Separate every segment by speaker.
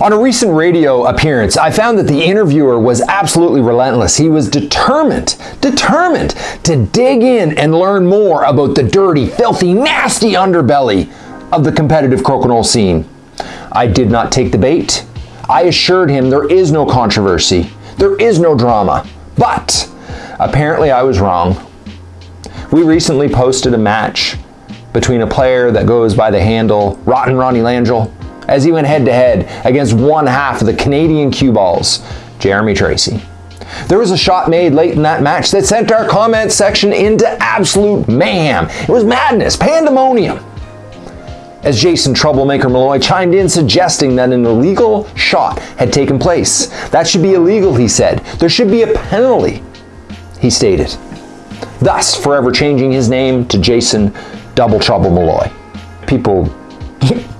Speaker 1: On a recent radio appearance, I found that the interviewer was absolutely relentless. He was determined, determined to dig in and learn more about the dirty, filthy, nasty underbelly of the competitive crokinole scene. I did not take the bait. I assured him there is no controversy, there is no drama. But apparently I was wrong. We recently posted a match between a player that goes by the handle Rotten Ronnie Langell as he went head to head against one half of the Canadian cue balls, Jeremy Tracy. There was a shot made late in that match that sent our comment section into absolute mayhem. It was madness, pandemonium. As Jason Troublemaker Malloy chimed in suggesting that an illegal shot had taken place. That should be illegal, he said. There should be a penalty, he stated. Thus, forever changing his name to Jason Double Trouble Malloy. People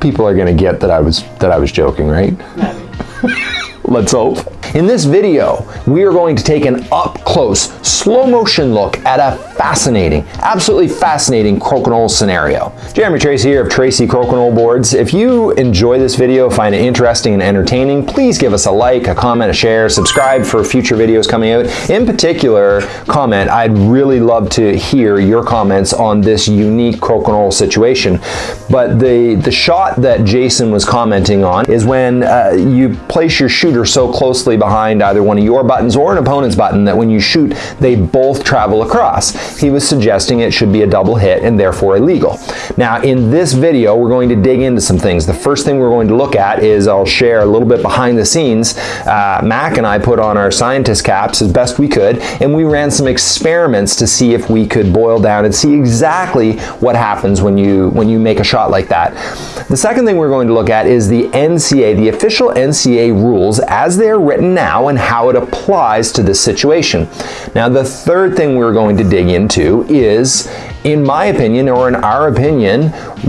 Speaker 1: people are gonna get that I was that I was joking, right? Let's hope. In this video, we are going to take an up-close, slow-motion look at a fascinating, absolutely fascinating crokinole scenario. Jeremy Tracy here of Tracy Crokinole Boards. If you enjoy this video, find it interesting and entertaining, please give us a like, a comment, a share, subscribe for future videos coming out. In particular, comment, I'd really love to hear your comments on this unique crokinole situation. But the, the shot that Jason was commenting on is when uh, you place your shooter so closely behind either one of your buttons or an opponent's button that when you shoot, they both travel across. He was suggesting it should be a double hit and therefore illegal. Now, in this video, we're going to dig into some things. The first thing we're going to look at is I'll share a little bit behind the scenes. Uh, Mac and I put on our scientist caps as best we could, and we ran some experiments to see if we could boil down and see exactly what happens when you, when you make a shot like that. The second thing we're going to look at is the NCA, the official NCA rules as they're written now and how it applies to this situation. Now the third thing we're going to dig into is, in my opinion or in our opinion,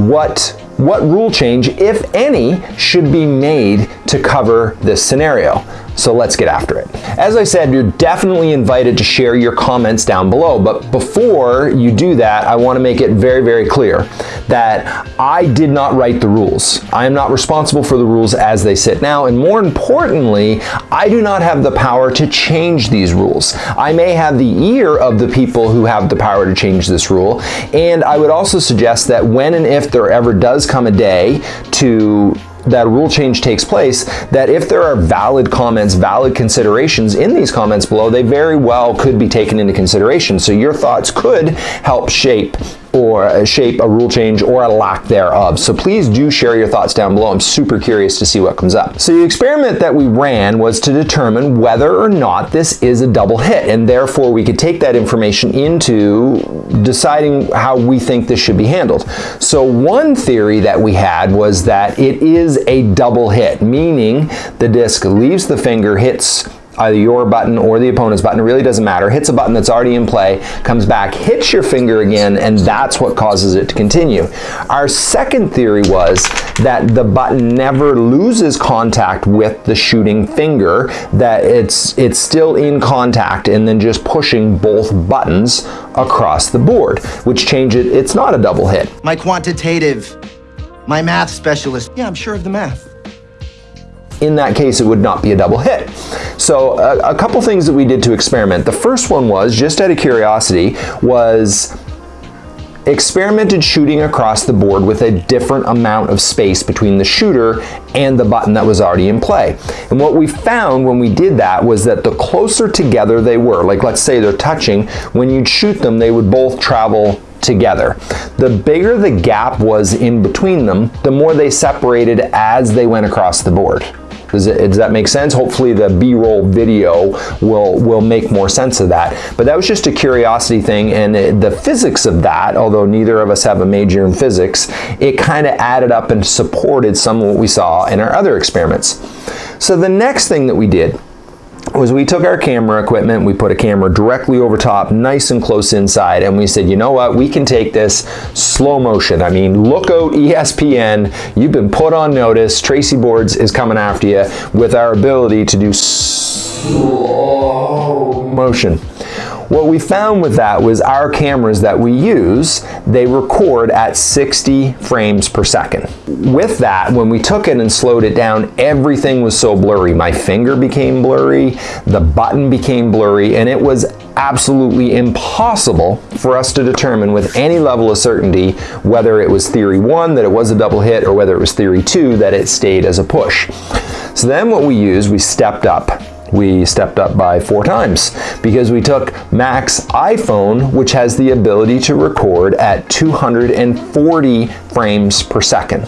Speaker 1: what what rule change, if any, should be made to cover this scenario. So let's get after it. As I said, you're definitely invited to share your comments down below, but before you do that, I wanna make it very, very clear that I did not write the rules. I am not responsible for the rules as they sit now, and more importantly, I do not have the power to change these rules. I may have the ear of the people who have the power to change this rule, and I would also suggest that when and if there ever does come a day to that rule change takes place, that if there are valid comments, valid considerations in these comments below, they very well could be taken into consideration. So your thoughts could help shape or a shape a rule change or a lack thereof. So please do share your thoughts down below. I'm super curious to see what comes up. So the experiment that we ran was to determine whether or not this is a double hit and therefore we could take that information into deciding how we think this should be handled. So one theory that we had was that it is a double hit, meaning the disc leaves the finger, hits either your button or the opponent's button, it really doesn't matter, hits a button that's already in play, comes back, hits your finger again, and that's what causes it to continue. Our second theory was that the button never loses contact with the shooting finger, that it's, it's still in contact and then just pushing both buttons across the board, which change it, it's not a double hit.
Speaker 2: My quantitative, my math specialist, yeah, I'm sure of the math
Speaker 1: in that case it would not be a double hit. So a, a couple things that we did to experiment. The first one was, just out of curiosity, was experimented shooting across the board with a different amount of space between the shooter and the button that was already in play. And what we found when we did that was that the closer together they were, like let's say they're touching, when you'd shoot them, they would both travel together. The bigger the gap was in between them, the more they separated as they went across the board. Does, it, does that make sense? Hopefully the B-roll video will, will make more sense of that. But that was just a curiosity thing and it, the physics of that, although neither of us have a major in physics, it kind of added up and supported some of what we saw in our other experiments. So the next thing that we did was we took our camera equipment, we put a camera directly over top, nice and close inside, and we said, you know what, we can take this slow motion. I mean, look out ESPN, you've been put on notice, Tracy Boards is coming after you with our ability to do slow motion. What we found with that was our cameras that we use, they record at 60 frames per second. With that, when we took it and slowed it down, everything was so blurry. My finger became blurry, the button became blurry, and it was absolutely impossible for us to determine with any level of certainty whether it was theory one, that it was a double hit, or whether it was theory two, that it stayed as a push. So then what we used, we stepped up we stepped up by four times because we took Mac's iPhone, which has the ability to record at 240 frames per second.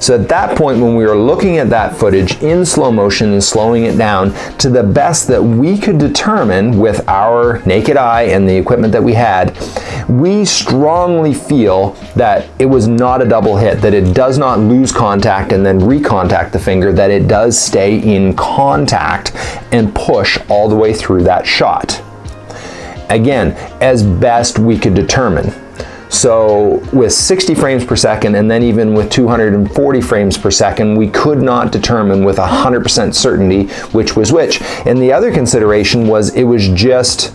Speaker 1: So at that point, when we were looking at that footage in slow motion and slowing it down to the best that we could determine with our naked eye and the equipment that we had, we strongly feel that it was not a double hit, that it does not lose contact and then recontact the finger, that it does stay in contact and push all the way through that shot. Again, as best we could determine. So with 60 frames per second and then even with 240 frames per second, we could not determine with 100% certainty which was which. And the other consideration was it was just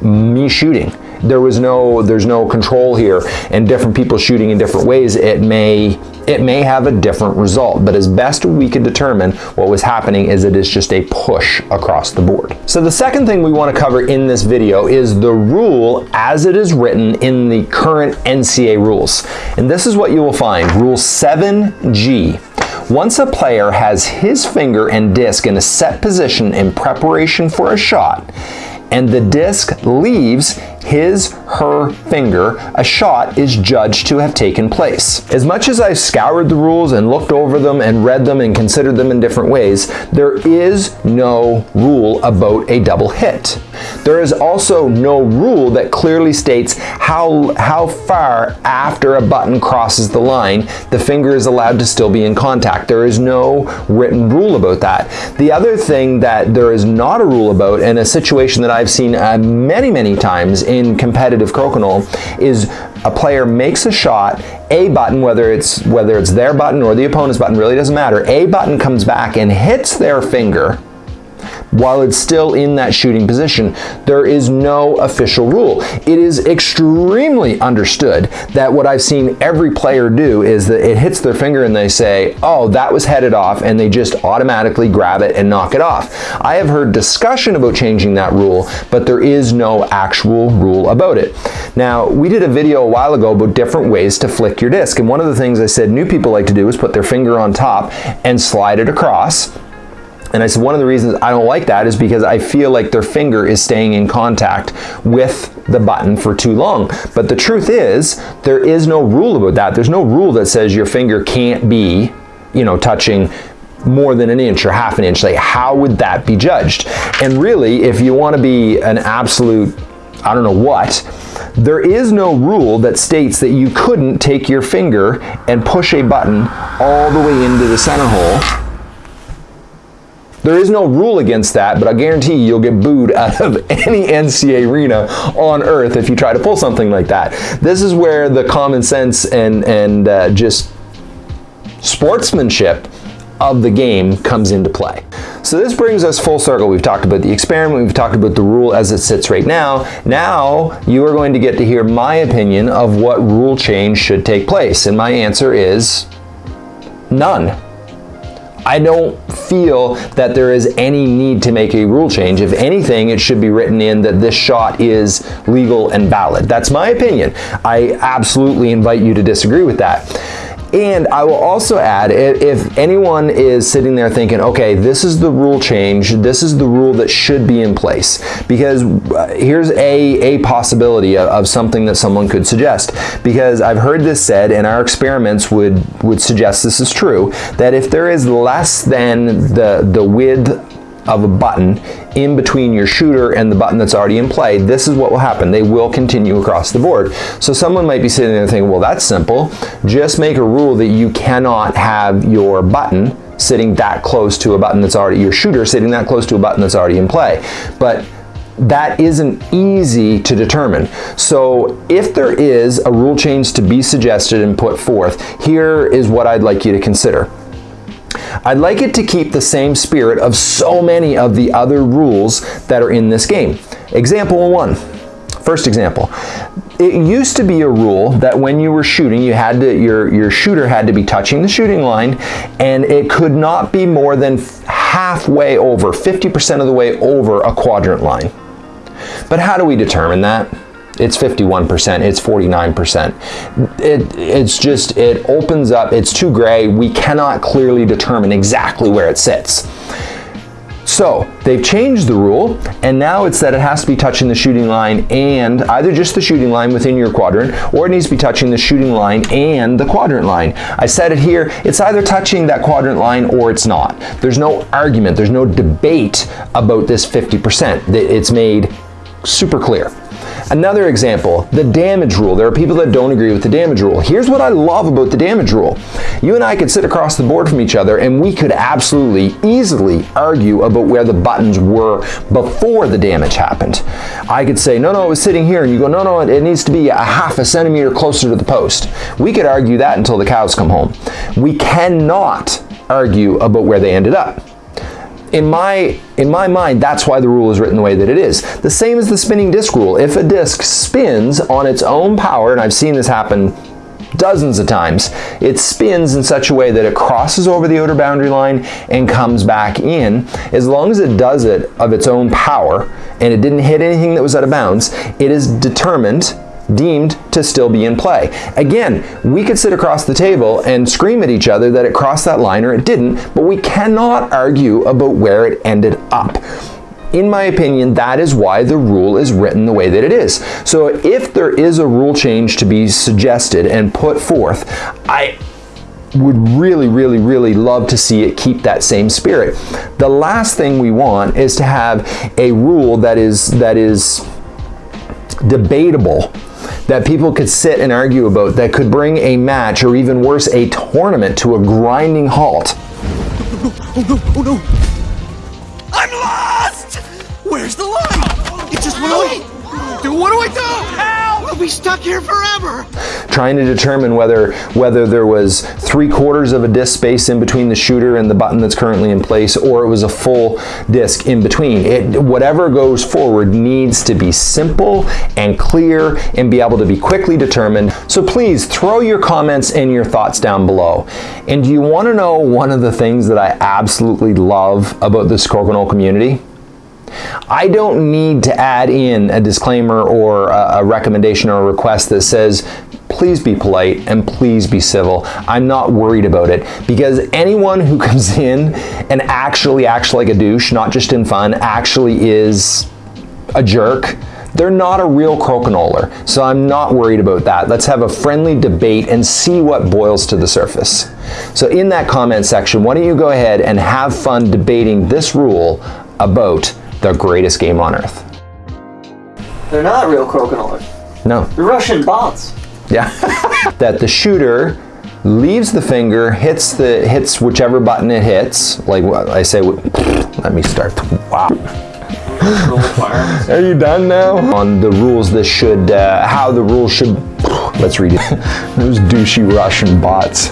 Speaker 1: me shooting there was no there's no control here and different people shooting in different ways it may it may have a different result but as best we could determine what was happening is it is just a push across the board. So the second thing we want to cover in this video is the rule as it is written in the current NCA rules. And this is what you will find rule 7g once a player has his finger and disc in a set position in preparation for a shot and the disc leaves his, her finger, a shot is judged to have taken place. As much as I've scoured the rules and looked over them and read them and considered them in different ways, there is no rule about a double hit. There is also no rule that clearly states how, how far after a button crosses the line the finger is allowed to still be in contact. There is no written rule about that. The other thing that there is not a rule about, and a situation that I've seen uh, many, many times in competitive crokinole is a player makes a shot, a button, whether it's whether it's their button or the opponent's button, really doesn't matter. A button comes back and hits their finger while it's still in that shooting position. There is no official rule. It is extremely understood that what I've seen every player do is that it hits their finger and they say, oh, that was headed off, and they just automatically grab it and knock it off. I have heard discussion about changing that rule, but there is no actual rule about it. Now, we did a video a while ago about different ways to flick your disc, and one of the things I said new people like to do is put their finger on top and slide it across and I said one of the reasons I don't like that is because I feel like their finger is staying in contact with the button for too long. But the truth is, there is no rule about that. There's no rule that says your finger can't be, you know, touching more than an inch or half an inch. Like, how would that be judged? And really, if you want to be an absolute, I don't know what, there is no rule that states that you couldn't take your finger and push a button all the way into the center hole there is no rule against that, but I guarantee you, you'll get booed out of any NCA arena on earth if you try to pull something like that. This is where the common sense and, and uh, just sportsmanship of the game comes into play. So this brings us full circle. We've talked about the experiment, we've talked about the rule as it sits right now. Now you are going to get to hear my opinion of what rule change should take place. And my answer is none. I don't feel that there is any need to make a rule change. If anything, it should be written in that this shot is legal and valid. That's my opinion. I absolutely invite you to disagree with that. And I will also add, if anyone is sitting there thinking, okay, this is the rule change, this is the rule that should be in place, because uh, here's a, a possibility of, of something that someone could suggest. Because I've heard this said, and our experiments would, would suggest this is true, that if there is less than the, the width of a button in between your shooter and the button that's already in play, this is what will happen. They will continue across the board. So someone might be sitting there thinking, well, that's simple. Just make a rule that you cannot have your button sitting that close to a button that's already, your shooter sitting that close to a button that's already in play. But that isn't easy to determine. So if there is a rule change to be suggested and put forth, here is what I'd like you to consider. I'd like it to keep the same spirit of so many of the other rules that are in this game. Example one. First example. It used to be a rule that when you were shooting, you had to your your shooter had to be touching the shooting line and it could not be more than halfway over, 50% of the way over a quadrant line. But how do we determine that? It's 51%, it's 49%. It, it's just, it opens up, it's too gray. We cannot clearly determine exactly where it sits. So they've changed the rule and now it's that it has to be touching the shooting line and either just the shooting line within your quadrant or it needs to be touching the shooting line and the quadrant line. I said it here, it's either touching that quadrant line or it's not. There's no argument, there's no debate about this 50%. It's made super clear. Another example, the damage rule. There are people that don't agree with the damage rule. Here's what I love about the damage rule. You and I could sit across the board from each other and we could absolutely, easily argue about where the buttons were before the damage happened. I could say, no, no, it was sitting here, and you go, no, no, it needs to be a half a centimeter closer to the post. We could argue that until the cows come home. We cannot argue about where they ended up in my in my mind that's why the rule is written the way that it is. The same as the spinning disc rule. If a disc spins on its own power and i've seen this happen dozens of times it spins in such a way that it crosses over the outer boundary line and comes back in. As long as it does it of its own power and it didn't hit anything that was out of bounds it is determined deemed to still be in play. Again, we could sit across the table and scream at each other that it crossed that line or it didn't, but we cannot argue about where it ended up. In my opinion, that is why the rule is written the way that it is. So if there is a rule change to be suggested and put forth, I would really, really, really love to see it keep that same spirit. The last thing we want is to have a rule that is that is debatable that people could sit and argue about that could bring a match or even worse, a tournament to a grinding halt.
Speaker 3: Oh no, oh no! oh no. I'm lost! Where's the line? It just went away! Dude, what do I do? We'll be stuck here forever!
Speaker 1: Trying to determine whether whether there was three quarters of a disk space in between the shooter and the button that's currently in place, or it was a full disk in between. It, whatever goes forward needs to be simple and clear and be able to be quickly determined. So please throw your comments and your thoughts down below. And do you want to know one of the things that I absolutely love about the Crokinole community? I don't need to add in a disclaimer or a, recommendation or a request that says, please be polite and please be civil. I'm not worried about it because anyone who comes in and actually acts like a douche, not just in fun, actually is a jerk, they're not a real crokinoler. So I'm not worried about that. Let's have a friendly debate and see what boils to the surface. So in that comment section, why don't you go ahead and have fun debating this rule about the greatest game on earth.
Speaker 4: They're not real crokinolers.
Speaker 1: No.
Speaker 4: They're Russian bots.
Speaker 1: Yeah. that the shooter leaves the finger, hits the hits whichever button it hits. Like I say, let me start. Wow. Are you done now? On the rules, this should, uh, how the rules should. Let's read it. Those douchey Russian bots.